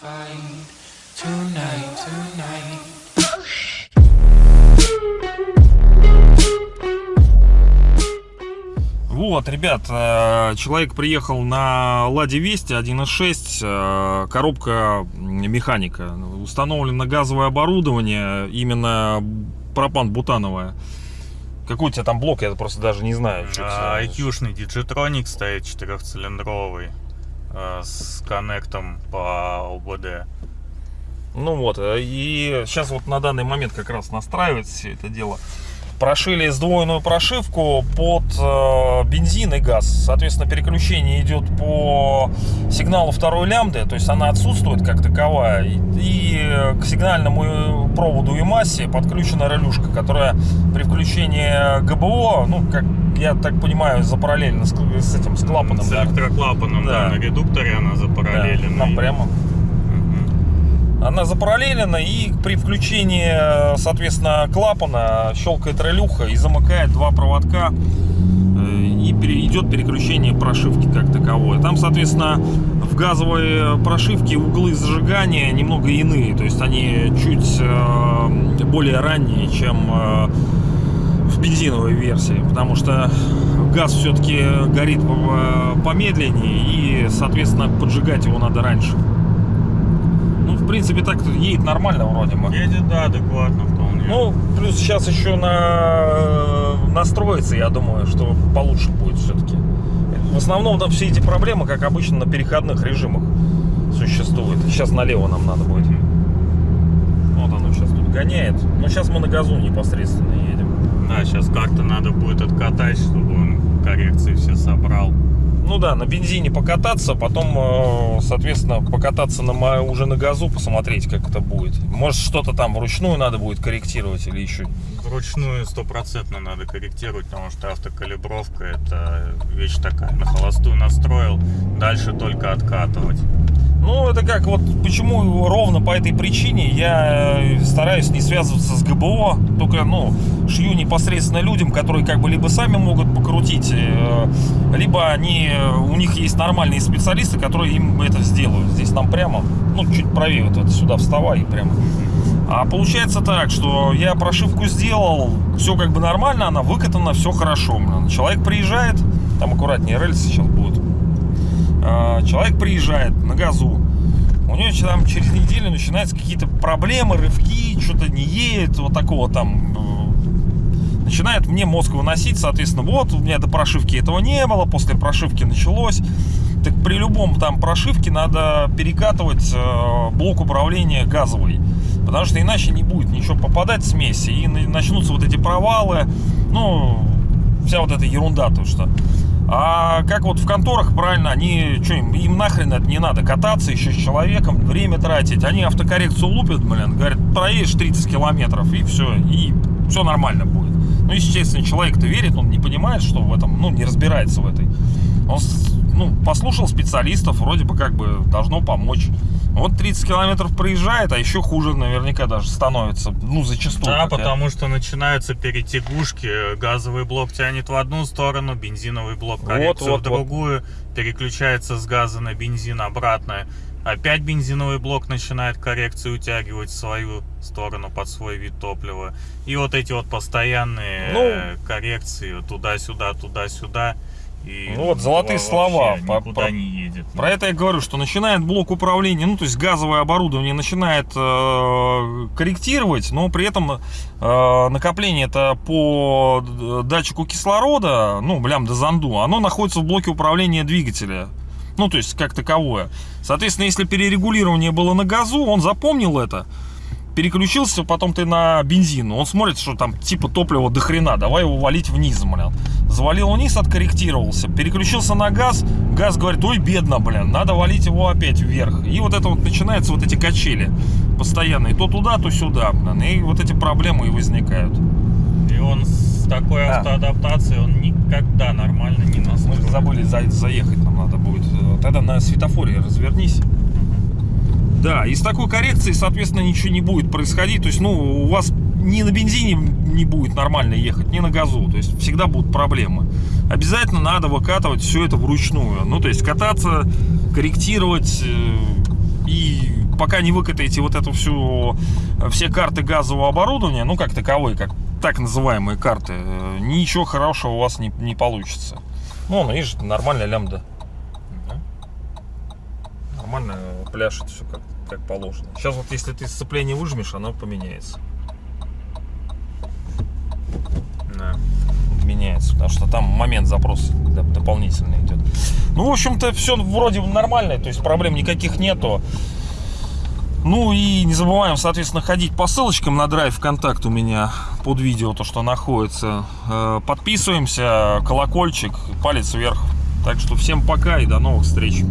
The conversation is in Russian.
find tonight, tonight. Вот, ребят, э, человек приехал на Ладе Вести 1.6, э, коробка механика. Установлено газовое оборудование, именно пропан-бутановое. Какой у тебя там блок, я просто даже не знаю. А. IQ-шный Digitronic стоит четырехцилиндровый с коннектом по ОБД. Ну вот, э, и сейчас вот на данный момент как раз настраивается все это дело. Прошили сдвоенную прошивку под э, бензин и газ. Соответственно, переключение идет по сигналу второй лямбды, то есть она отсутствует как таковая. И, и к сигнальному проводу и массе подключена релюшка, которая при включении ГБО, ну, как я так понимаю, запараллельно с, с этим, с клапаном. С да. электроклапаном, Да. да. на редукторе она Да, запараллелена. нам прямо. Она запараллелена и при включении, э, соответственно, клапана щелкает релюха и замыкает два проводка э, и идет переключение прошивки как таковое. Там, соответственно, в газовой прошивке углы зажигания немного иные, то есть они чуть э, более ранние, чем э, в бензиновой версии, потому что газ все-таки горит по- помедленнее и, соответственно, поджигать его надо раньше. В принципе, так едет нормально вроде бы. Едет, да, адекватно вполне. Ну, плюс сейчас еще на... настроится, я думаю, что получше будет все-таки. В основном там все эти проблемы, как обычно, на переходных режимах существуют. Сейчас налево нам надо будет. Вот оно сейчас тут гоняет. Но сейчас мы на газу непосредственно едем. Да, сейчас как-то надо будет откатать, чтобы он коррекции все собрал. Ну да, на бензине покататься, потом, э, соответственно, покататься на, уже на газу, посмотреть, как это будет. Может, что-то там вручную надо будет корректировать или еще Вручную стопроцентно надо корректировать, потому что автокалибровка это вещь такая. На холостую настроил, дальше только откатывать. Ну, это как вот почему ровно по этой причине я э, стараюсь не связываться с ГБО, только, ну, шью непосредственно людям, которые как бы либо сами могут покрутить, э, либо они, э, у них есть нормальные специалисты, которые им это сделают. Здесь нам прямо, ну, чуть правее вот это сюда вставай прямо. А получается так, что я прошивку сделал, все как бы нормально, она выкатана, все хорошо. Человек приезжает, там аккуратнее рельсы сейчас будут. Человек приезжает на газу, у него там через неделю начинаются какие-то проблемы, рывки, что-то не едет, вот такого там э, начинает мне мозг выносить, соответственно, вот у меня до прошивки этого не было, после прошивки началось. Так при любом там прошивке надо перекатывать э, блок управления газовый, потому что иначе не будет ничего попадать в смеси и на- начнутся вот эти провалы, ну вся вот эта ерунда то что. А как вот в конторах, правильно, они, что им, им нахрен это не надо, кататься еще с человеком, время тратить. Они автокоррекцию лупят, блин, говорят, проедешь 30 километров и все, и все нормально будет. Ну, естественно, человек-то верит, он не понимает, что в этом, ну, не разбирается в этой. Он, ну, послушал специалистов, вроде бы как бы должно помочь. Вот 30 километров проезжает, а еще хуже наверняка даже становится, ну, зачастую. Да, как я- потому что начинаются перетягушки. Газовый блок тянет в одну сторону, бензиновый блок Вот, коррекцию вот, в другую, переключается с газа на бензин обратно. Опять бензиновый блок начинает коррекцию утягивать в свою сторону под свой вид топлива. И вот эти вот постоянные Ну. э, коррекции туда-сюда, туда-сюда. И Ну вот, золотые слова. По- про- не едет. Про это я говорю, что начинает блок управления, ну то есть газовое оборудование начинает э, корректировать, но при этом э, накопление это по датчику кислорода, ну лямбда зонду, оно находится в блоке управления двигателя. Ну, то есть, как таковое. Соответственно, если перерегулирование было на газу, он запомнил это, переключился, потом ты на бензин. Он смотрит, что там типа топлива до хрена, давай его валить вниз, блин. Завалил вниз, откорректировался. Переключился на газ, газ говорит, ой, бедно, блин, надо валить его опять вверх. И вот это вот начинаются вот эти качели постоянные, то туда, то сюда, блин. И вот эти проблемы и возникают. И он с такой А. автоадаптацией, он никогда нормально не Мы настроен. же забыли за- заехать, нам надо будет. Тогда на светофоре развернись. Да, и с такой коррекцией, соответственно, ничего не будет происходить. То есть, ну, у вас ни на бензине не будет нормально ехать, ни на газу. То есть, всегда будут проблемы. Обязательно надо выкатывать все это вручную. Ну, то есть, кататься, корректировать э, и пока не выкатаете вот эту всю, все карты газового оборудования, ну, как таковые, как так называемые карты, э, ничего хорошего у вас не, не получится. Ну, ну, видишь, нормальная лямбда. Нормально пляшет все как, как положено. Сейчас вот если ты сцепление выжмешь, оно поменяется. Да. меняется, потому что там момент запроса д- дополнительный идет. Ну, в общем-то, все вроде нормально, то есть проблем никаких нету. Ну и не забываем, соответственно, ходить по ссылочкам на драйв ВКонтакт у меня под видео, то, что находится. Э, Подписываемся, колокольчик, палец вверх. Так что всем пока и до новых встреч.